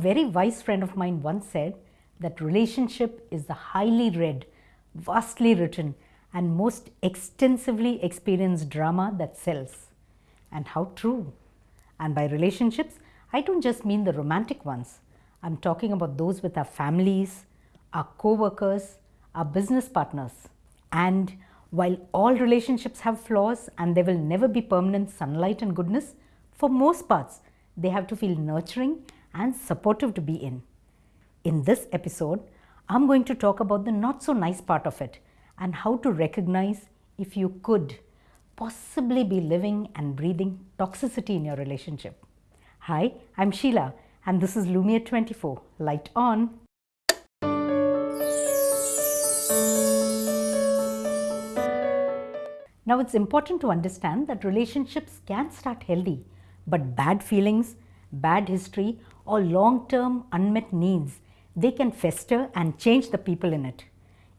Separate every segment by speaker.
Speaker 1: very wise friend of mine once said that relationship is the highly read, vastly written, and most extensively experienced drama that sells. And how true. And by relationships, I don't just mean the romantic ones. I'm talking about those with our families, our co workers, our business partners. And while all relationships have flaws and there will never be permanent sunlight and goodness, for most parts, they have to feel nurturing and supportive to be in. In this episode, I'm going to talk about the not so nice part of it and how to recognize if you could possibly be living and breathing toxicity in your relationship. Hi, I'm Sheila and this is Lumiere 24. Light on. Now it's important to understand that relationships can start healthy, but bad feelings, bad history or long-term unmet needs, they can fester and change the people in it.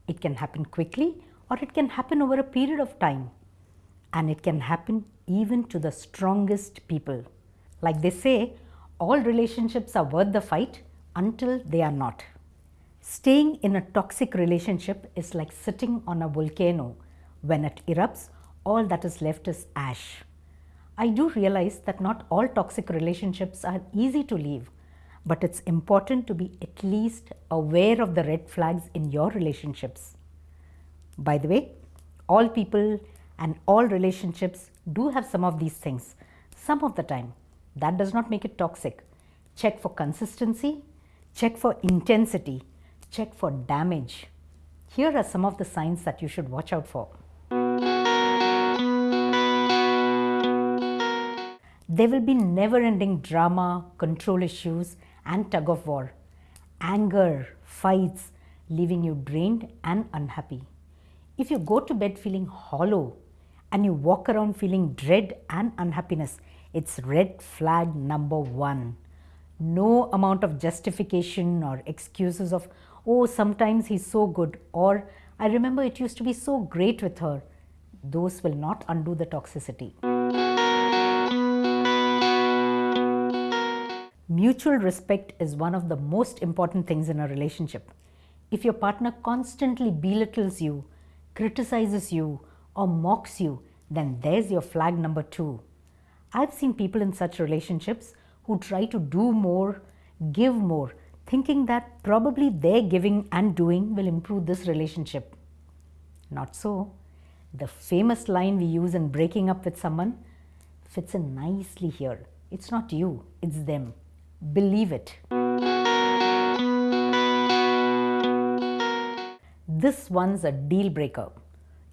Speaker 1: It can happen quickly or it can happen over a period of time. And it can happen even to the strongest people. Like they say, all relationships are worth the fight until they are not. Staying in a toxic relationship is like sitting on a volcano. When it erupts, all that is left is ash. I do realize that not all toxic relationships are easy to leave, but it's important to be at least aware of the red flags in your relationships. By the way, all people and all relationships do have some of these things some of the time. That does not make it toxic. Check for consistency, check for intensity, check for damage. Here are some of the signs that you should watch out for. There will be never ending drama, control issues, and tug of war, anger, fights, leaving you drained and unhappy. If you go to bed feeling hollow and you walk around feeling dread and unhappiness, it's red flag number one. No amount of justification or excuses of, oh, sometimes he's so good, or I remember it used to be so great with her. Those will not undo the toxicity. Mutual respect is one of the most important things in a relationship. If your partner constantly belittles you, criticizes you, or mocks you, then there's your flag number two. I've seen people in such relationships who try to do more, give more, thinking that probably their giving and doing will improve this relationship. Not so. The famous line we use in breaking up with someone fits in nicely here. It's not you, it's them. Believe it. This one's a deal breaker.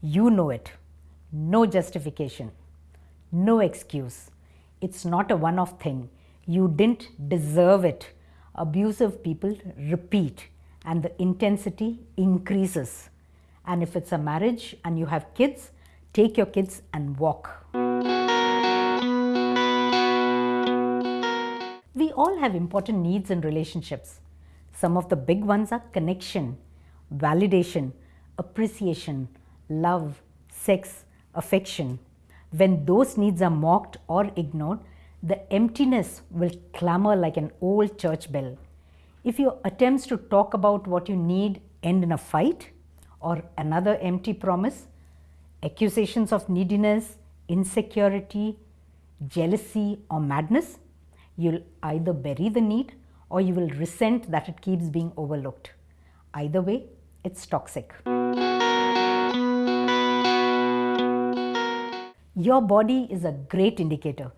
Speaker 1: You know it. No justification. No excuse. It's not a one off thing. You didn't deserve it. Abusive people repeat and the intensity increases. And if it's a marriage and you have kids, take your kids and walk. All have important needs in relationships. Some of the big ones are connection, validation, appreciation, love, sex, affection. When those needs are mocked or ignored, the emptiness will clamor like an old church bell. If your attempts to talk about what you need end in a fight or another empty promise, accusations of neediness, insecurity, jealousy, or madness, you'll either bury the need or you will resent that it keeps being overlooked. Either way, it's toxic. Your body is a great indicator.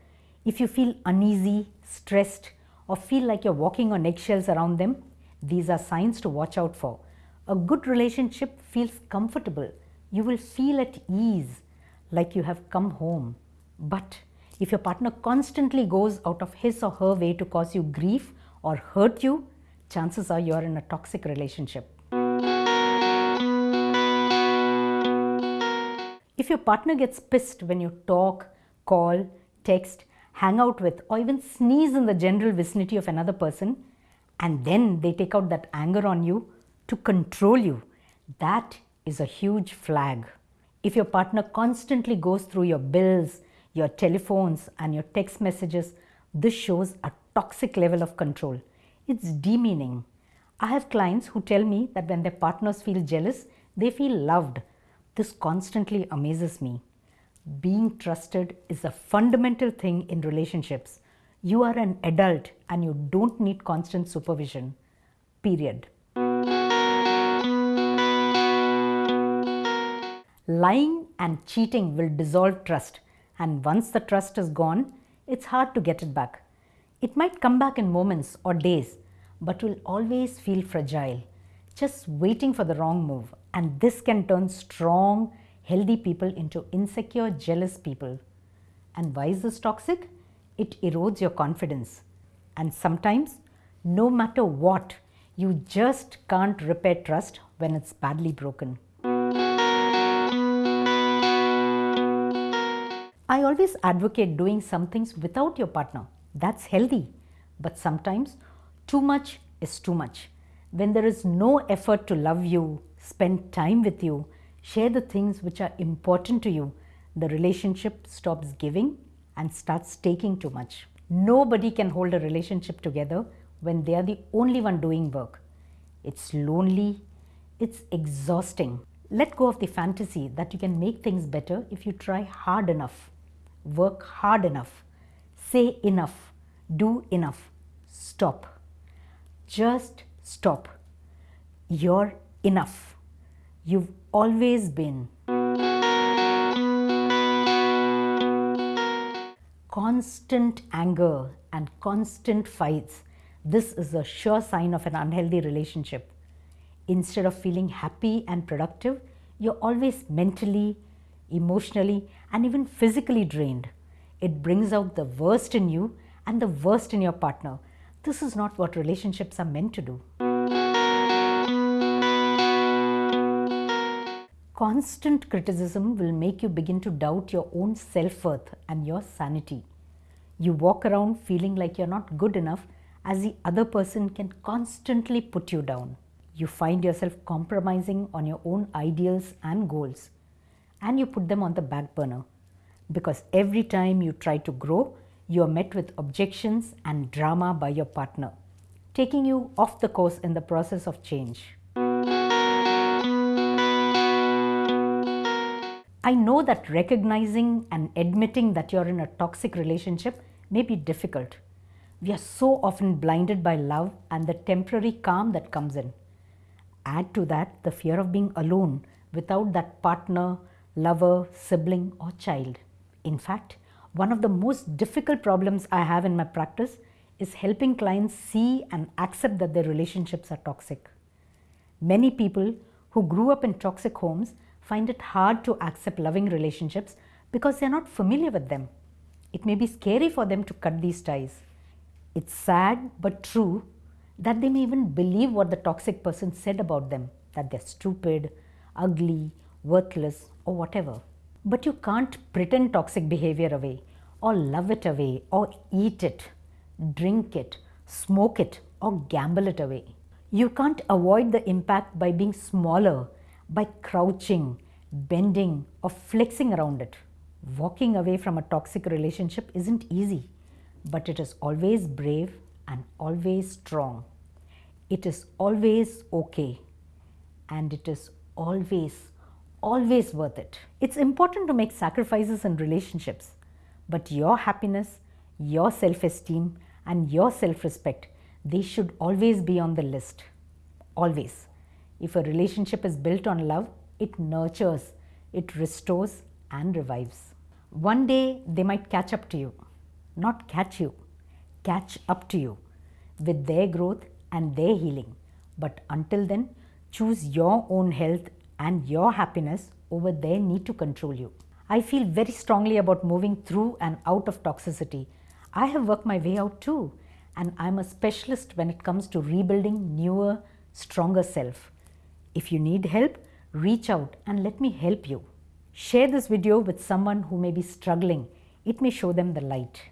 Speaker 1: If you feel uneasy, stressed, or feel like you're walking on eggshells around them, these are signs to watch out for. A good relationship feels comfortable. You will feel at ease, like you have come home. But if your partner constantly goes out of his or her way to cause you grief or hurt you, chances are you are in a toxic relationship. If your partner gets pissed when you talk, call, text, hang out with, or even sneeze in the general vicinity of another person, and then they take out that anger on you to control you, that is a huge flag. If your partner constantly goes through your bills, your telephones and your text messages, this shows a toxic level of control. It's demeaning. I have clients who tell me that when their partners feel jealous, they feel loved. This constantly amazes me. Being trusted is a fundamental thing in relationships. You are an adult and you don't need constant supervision. Period. Lying and cheating will dissolve trust, and once the trust is gone, it's hard to get it back. It might come back in moments or days, but will always feel fragile, just waiting for the wrong move. And this can turn strong, healthy people into insecure, jealous people. And why is this toxic? It erodes your confidence. And sometimes, no matter what, you just can't repair trust when it's badly broken. I always advocate doing some things without your partner. That's healthy. But sometimes too much is too much. When there is no effort to love you, spend time with you, share the things which are important to you, the relationship stops giving and starts taking too much. Nobody can hold a relationship together when they are the only one doing work. It's lonely, it's exhausting. Let go of the fantasy that you can make things better if you try hard enough, work hard enough, say enough, do enough, stop. Just stop. You're enough. You've always been. Constant anger and constant fights. This is a sure sign of an unhealthy relationship. Instead of feeling happy and productive, you're always mentally, emotionally, and even physically drained. It brings out the worst in you and the worst in your partner this is not what relationships are meant to do. Constant criticism will make you begin to doubt your own self worth and your sanity. You walk around feeling like you're not good enough as the other person can constantly put you down. You find yourself compromising on your own ideals and goals and you put them on the back burner because every time you try to grow, you are met with objections and drama by your partner, taking you off the course in the process of change. I know that recognizing and admitting that you're in a toxic relationship may be difficult. We are so often blinded by love and the temporary calm that comes in. Add to that the fear of being alone without that partner, lover, sibling, or child. In fact, one of the most difficult problems I have in my practice is helping clients see and accept that their relationships are toxic. Many people who grew up in toxic homes find it hard to accept loving relationships because they're not familiar with them. It may be scary for them to cut these ties. It's sad but true that they may even believe what the toxic person said about them that they're stupid, ugly, worthless, or whatever. But you can't pretend toxic behavior away, or love it away, or eat it, drink it, smoke it, or gamble it away. You can't avoid the impact by being smaller, by crouching, bending, or flexing around it. Walking away from a toxic relationship isn't easy, but it is always brave and always strong. It is always okay, and it is always always worth it. It's important to make sacrifices in relationships, but your happiness, your self esteem, and your self respect, they should always be on the list. Always. If a relationship is built on love, it nurtures, it restores, and revives. One day they might catch up to you, not catch you, catch up to you with their growth and their healing. But until then, choose your own health and your happiness over their need to control you. I feel very strongly about moving through and out of toxicity. I have worked my way out too, and I'm a specialist when it comes to rebuilding newer, stronger self. If you need help, reach out and let me help you. Share this video with someone who may be struggling. It may show them the light.